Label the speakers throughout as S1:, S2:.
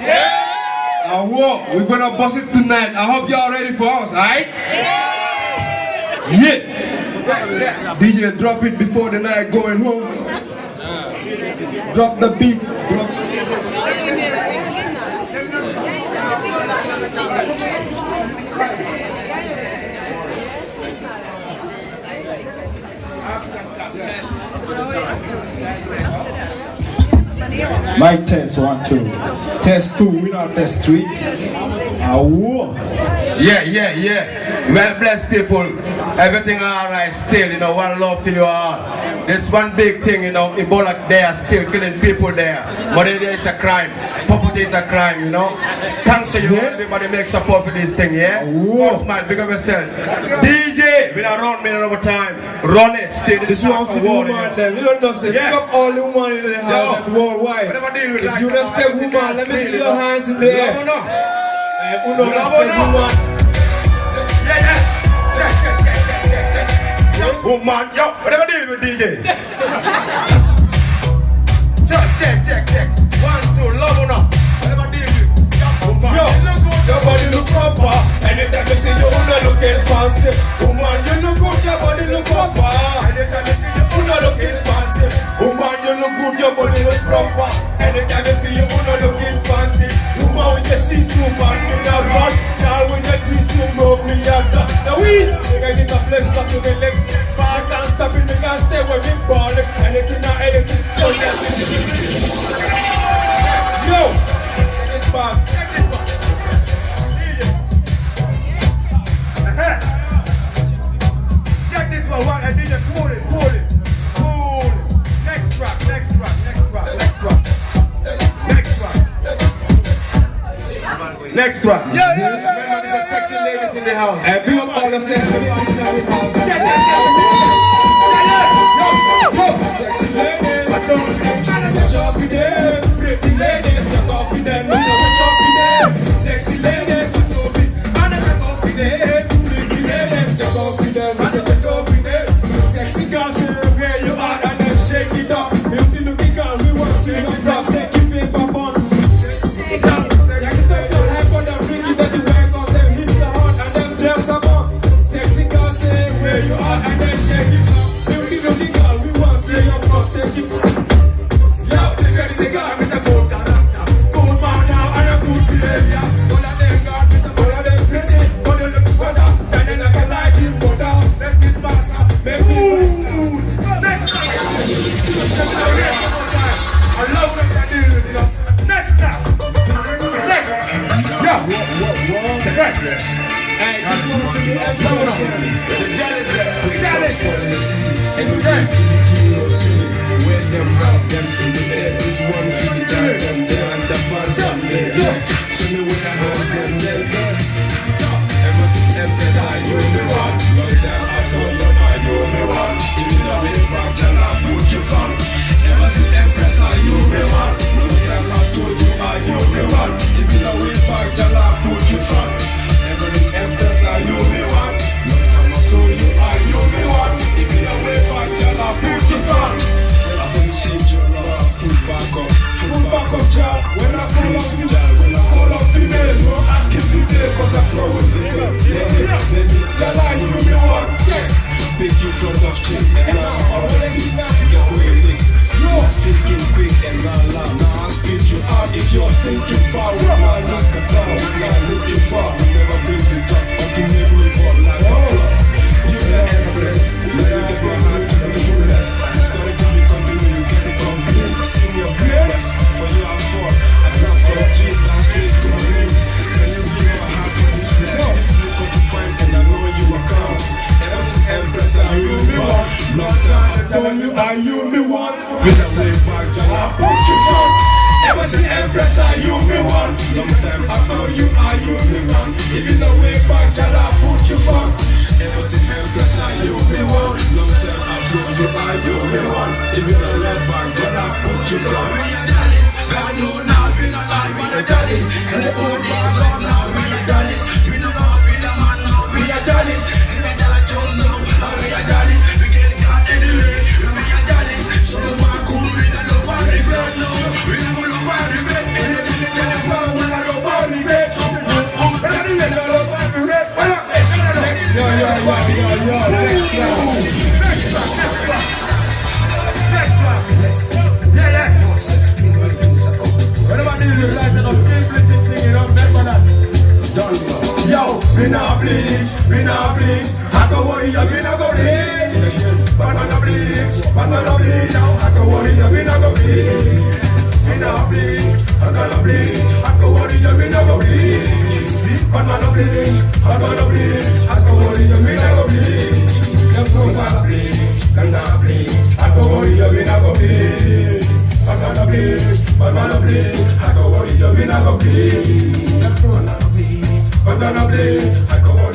S1: Yeah! Now war, we're gonna bust it tonight. I hope y'all ready for us, alright? Yeah! Yeah! DJ, drop it before the night going home. Drop the beat, drop. African Mic test one two. Test two. We our test three. Ah.
S2: Yeah, yeah, yeah. Well blessed people, everything alright still, you know, one love to you all. This one big thing, you know, Ebola they are still killing people there. Malaria is a crime, poverty is a crime, you know. Thanks to you, everybody make support for this thing, yeah? Oh.
S1: Whoa.
S2: man, big up yourself. DJ, we don't run minute over time, run it stay
S1: This one for the woman, you know. We don't know, say,
S2: yeah.
S1: pick up all the women in the house and worldwide. If
S2: like
S1: you respect woman, let me see your hands in
S2: there.
S1: air.
S2: No,
S1: no. Uh,
S2: uno
S1: respect woman.
S2: Woman, yo, whatever deal with DJ.
S1: stop to the left. Far can't stop it, we can't stay where we ball it. Anything or anything, so yes, Yo, back.
S2: confidence. progress.
S1: Hey, this one for you, that's awesome. Dallas, Dallas, Dallas. Think you. follow my knock about
S2: We
S3: not bleach, we not bleach. I go warrior, we not go bleach. But man a bleach, but man a bleach. Now I go warrior, we not go bleach. We not bleach, I gonna bleach. I go warrior, we not go bleach. But man a bleach, I gonna bleach. I go we not go bleach. We not bleach, we not bleach. I go warrior, we not go bleach. I gonna bleach, but man a bleach. I go warrior, we not go bleach. But man a bleach, I go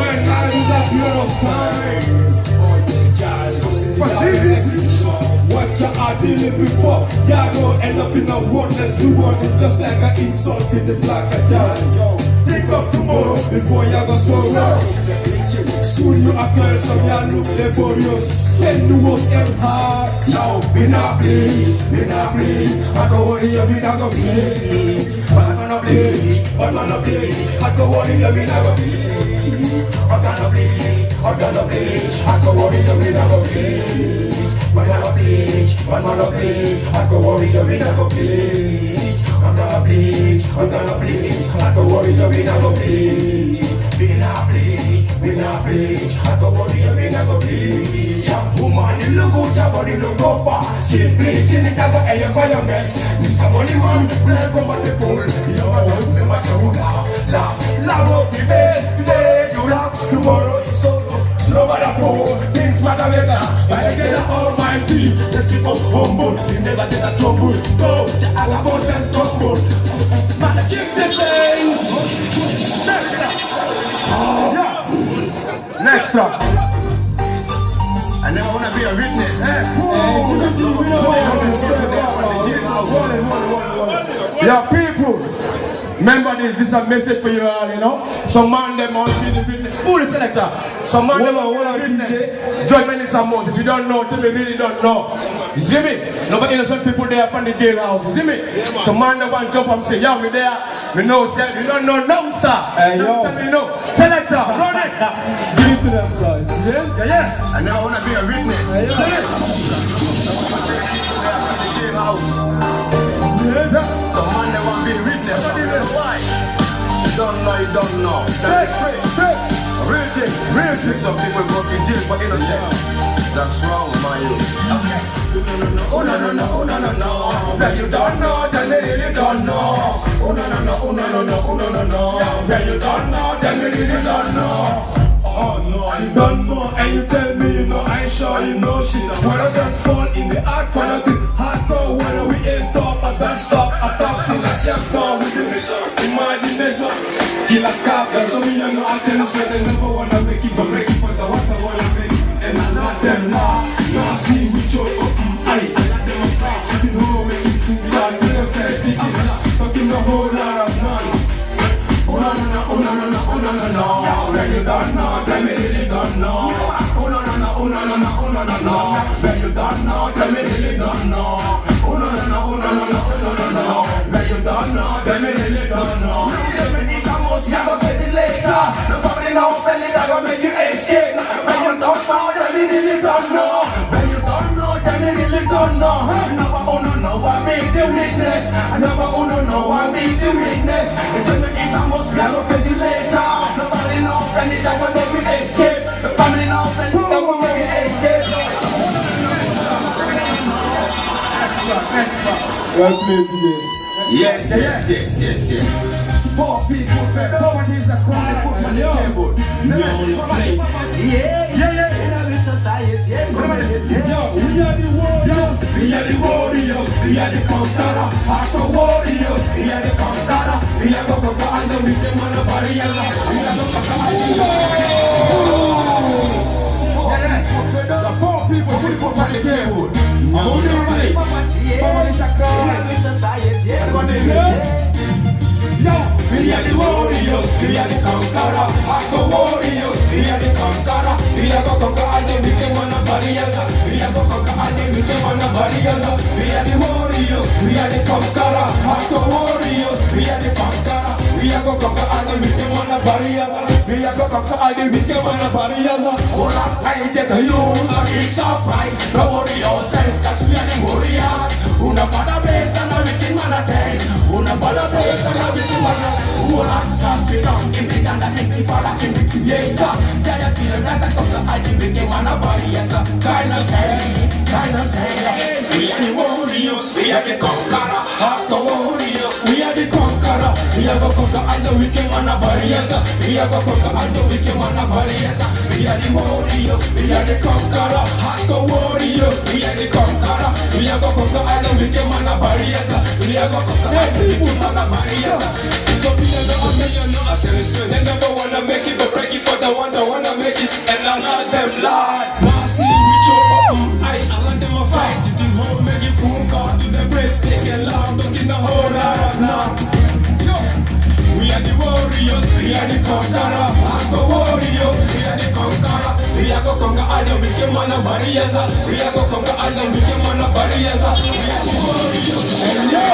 S3: a what you are dealing before. Y'all go end up in a worthless reward. It's just like an insult in the black jazz. Think of tomorrow before y'all go sorrow. Soon you apply some y'all look laborious. Send the most and hard. Yo, we not bleed, we not bleed. I go worry you, we not go bleed. But I'm gonna bleed, but I'm gonna bleed. I go worry you, we not go bleed. Gonna bleed, I'm gonna bleed. I go worry you, we not go I'm gonna bleed, but I'm gonna bleed. I go worry you, we not go bleed. I'm gonna bleed, I'm gonna bleed. I go worry you, we not go bleed. We not bleed, we not bleed. I go worry you, we not go bleed. Yeah, woman, you look good, your body look go fast. Keep bleaching it, I go air for your mess. Mr. Money Man, blood from the pool. You know I don't remember so laugh, last. Laugh up the bed, today you laugh, tomorrow you solo. The pole, things matter better. By the God Almighty, let's keep us humble. We never get a tumble. Go, the Alabama and tumble. Man, keep the thing.
S2: Next up.
S3: I never wanna be a witness.
S2: Your people, remember this, this is a message for you all, you know. Some man them on be the witness. Who the selector? Some man them on be the witness. Join me in some most. If you don't know, tell me really don't know. You see me? No but innocent people there up on the jailhouse. You see me? Some man them want jump and say, yo, me there. Me know, say, me don't know no star.
S1: Hey, yo.
S2: Tell me no. Selector, run it.
S1: Give it to them, guys. Yeah?
S2: Yeah, yeah.
S3: I never wanna be a witness. House. Some man they You don't know, you don't know. That's straight. Real thing, real thing. Some people to jail for innocent. That's wrong, my youth. Okay. Oh no no no, oh no no no. That you don't know, then me really don't know. Oh no no no, oh no no no, oh no no no. That you don't know, then me really don't know. Oh no, you don't know, and you tell me you know I ain't sure you know shit. I don't fall in the art for nothing, hardcore when we ain't top, I don't stop, I talk till I see a storm with the mission. Imagination, kill a cop, so me you know I tell you I never wanna make it, but make it for the I wanna make it. And I'm not them now, now see me show up in eyes, I them a fly, sitting home making food, God, with a fair thinking, talking a whole lot of nonsense. Oh no no no, oh no no no, oh no no no. When you don't know, tell me really don't know. Oh no no no, oh no no no, oh no no no. When you don't know, tell me really don't know. When you don't know, tell me really don't know. You tell me this a must, you go later. The family now spend it, I go make you escape. When you don't know, tell me really don't know. When you don't know, tell me really don't know. Never no no, I make the witness. I never no no, I make the witness. You tell me this a must, you go face it later. The family now spend it, I go make you escape. The family now spend it, I go make you escape.
S1: Well played, DJ.
S3: Yes, yes, yes, yes, yes. Poor people fed. Poverty is the crime they put on the table.
S2: Yeah, yeah, yeah.
S1: Yo, we are the warriors.
S3: We are the warriors, we are the conqueror, hardcore warriors, we are the conqueror, we are the conqueror, and we them on the barrier, we are the conqueror. The poor people food on the table. Hold your we are the warriors, we are the conqueror, warriors, we are the we are the we are the we are the warriors, we are the warriors, we are the conqueror. We are gonna conquer all the wicked man barriers. We are gonna conquer all the wicked man of barriers. Hold up, I get a use a worry yourself, cause we are the warriors. Una para best and a wicked man of ten. Una para best and a wicked man it down, give me down, give me for give me creator. Tell your children that I conquer all the wicked man of barriers. Kind of say, kind of say. We are the warriors, we are the conqueror. After warriors, we are the conqueror. We are gonna conquer all the wicked man of barriers. We are gonna conquer all the wicked man of barriers. We are the warriors, we are the conqueror. After warriors, we are the conqueror. We are gonna conquer all the wicked man of barriers. We are gonna conquer all the wicked man of barriers. So the million, no, I tell you. They never wanna make it, but break it for the one that wanna make it. And I let them lie. Now we choke up ice. I let them a fight. Think hold make it fool God to the breast, take it loud, don't whole lot are the warriors, we are the conqueror. I'm the warrior, we are the conqueror. We are gonna conquer all the wicked man of barriers. We are gonna conquer all the wicked man of barriers. We are the warriors. And yo.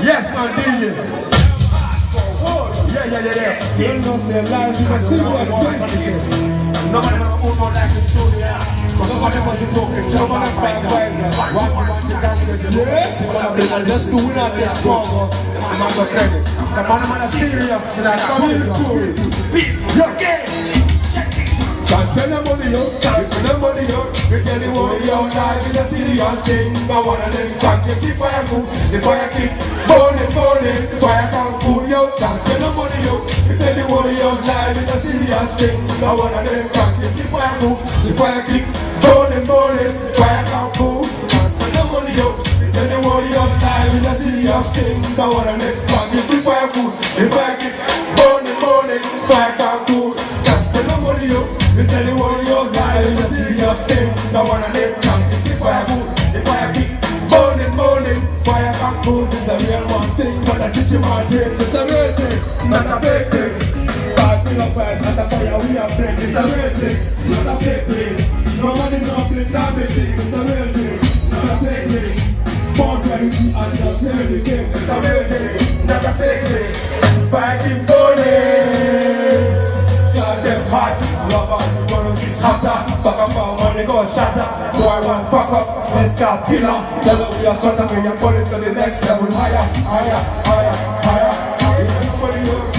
S2: Yes, man, DJ. Yeah, yeah, yeah, yeah.
S1: You know, say a serious thing.
S2: Nobody wanna move on like this too, yeah. Cause somebody want to broke it, somebody fight fight. One to one, you can't get the
S1: Yeah. Let's do it out there stronger.
S2: The man go credit. The man, the man is serious. And I come
S1: Can't spend the money, yo. Can't spend the money, yo. We tell the world, yo, life is a serious thing. I one of them can't get the fire cool, the fire kick. Burning, burning, the fire can't cool, yo. Can't spend the money, yo. We tell the warriors, life is a serious thing. I one of them can't get the fire cool, the fire kick. Burning, burning, the fire can't cool. Can't spend the money, yo. We tell the warriors, life is a serious thing. I one of them can't get the fire cool, the fire kick. Burning, burning, fire can't cool. Can't spend the money, yo. We tell the warriors life is a serious thing. The one of them get the fire cool, the fire kick. Burning, burning, fire can't cool. This a real one thing, not a teaching my dream. This a real thing, not a fake thing. God bring up fire, not a fire we are break. It's a real thing, not a fake thing. No money, no blink, no thing. It's a real thing, not a fake thing. Born reality and just never the. It's a real thing, not a fake thing. Fire money go shatter. Boy one fuck up, this car killer. Tell them we are shut up, we are going to the next level. Higher, higher, higher, higher.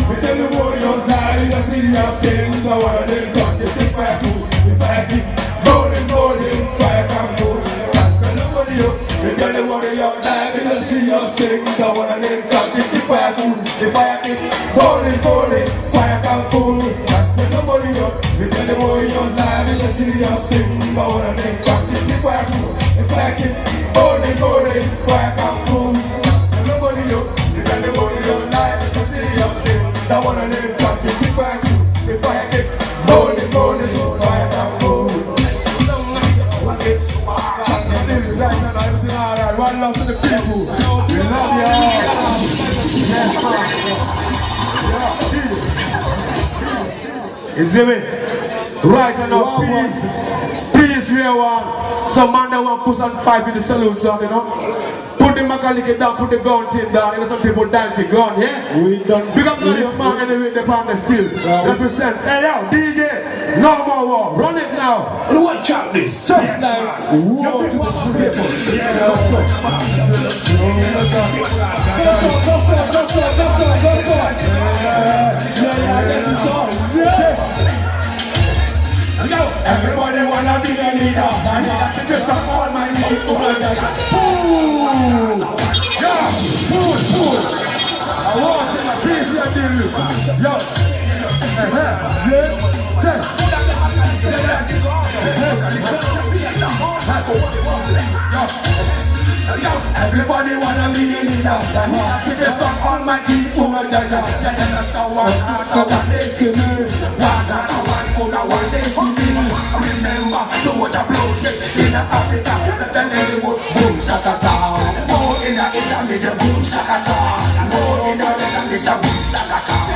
S1: We tell the warriors life is a serious thing. The of them got the big fire cool, the fire kick. Rolling, rolling, fire come cool. That's when nobody up. We tell the warriors life is a serious thing. The of them got the big fire cool, the fire kick. Rolling, rolling, fire come cool. Nobody up. We tell the warriors life is a serious thing. The one of them got the fire cool, the fire kick. Rolling, rolling, fire come cool. That's when nobody up. We tell the warriors life is a serious thing. The one of them fire cool,
S2: Yeah. You me? Right now, peace. Peace, we want. Some man that want push and fight with the solution, you know? Put the Makaliki down, put the gun team down. You know, some people die for gun, yeah?
S1: We done.
S2: Big up to this man anyway, the pound is still. Represent. Hey, yo, DJ. No more war. Run it now.
S1: Watch out this. Just like war to the people. That's all, that's all, that's all, that's all, that's all. Yeah, yeah, I get the songs. Yeah.
S3: Yo, everybody wanna be a leader. And you got to just up all my people. Everybody wanna be a leader. And you to up all my people. That's the. After one destiny. One after one, the one destiny. Remember, do in Africa. Then they would boom, shakata. More in the Islam is a boom, shakata. More in the Islam is a boom, shakata.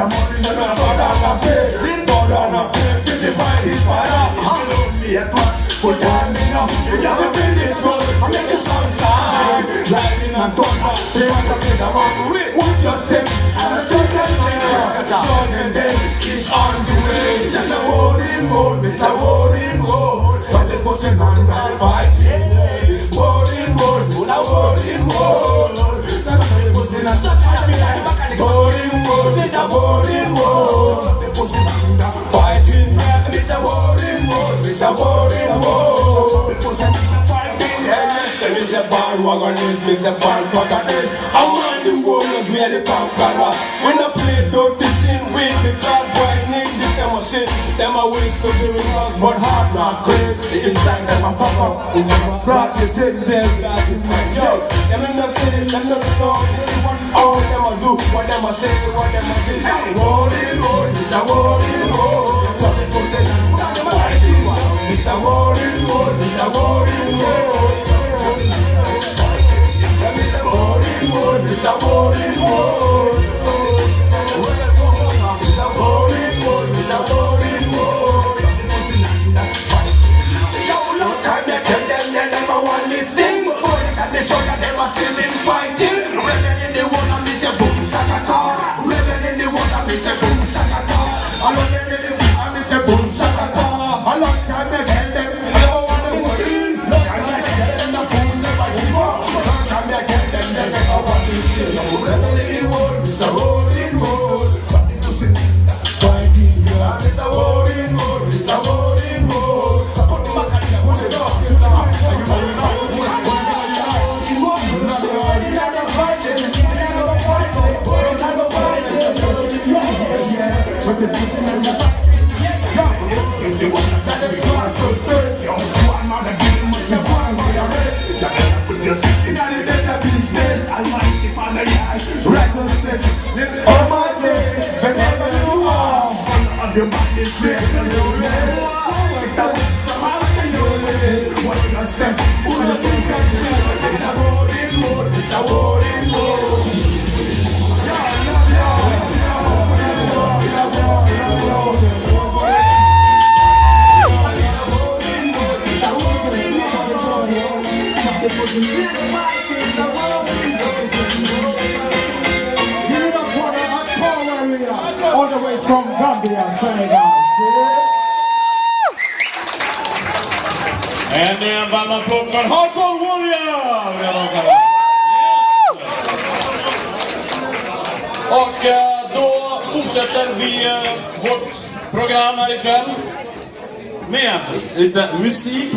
S3: And a banana place. Banana place to divide his fire. Only a pass, put time in up. You never been this road, I make the sun shine. Lightning and thunder, they want to make a man. What you say? And a thunder chain. Sun and day is on the way. There's a the on the fighting. It's a the on the it's a warring mode. The person on the fighting. It's a warring mode, it's a warring mode. The Say me say bandwagon is. I want the warriors, we are the conqueror. When I play dirty sin with the bad boy niggas, a shit. Them a waste to do with us, but hard not great. Inside them a fuck up. Brought this in them, it man. Yo, them in the city, them the store. This is what all them a do, what them a say, what them a do. Rolling road, it's a rolling road. What people say, it's a rolling road, it's a rolling. Them is a rolling road, it's a rolling road. Oh
S4: annan punkt, Hardcore Warrior!
S5: Yes. Och eh, då fortsätter vi eh, vårt program här ikväll med lite musik.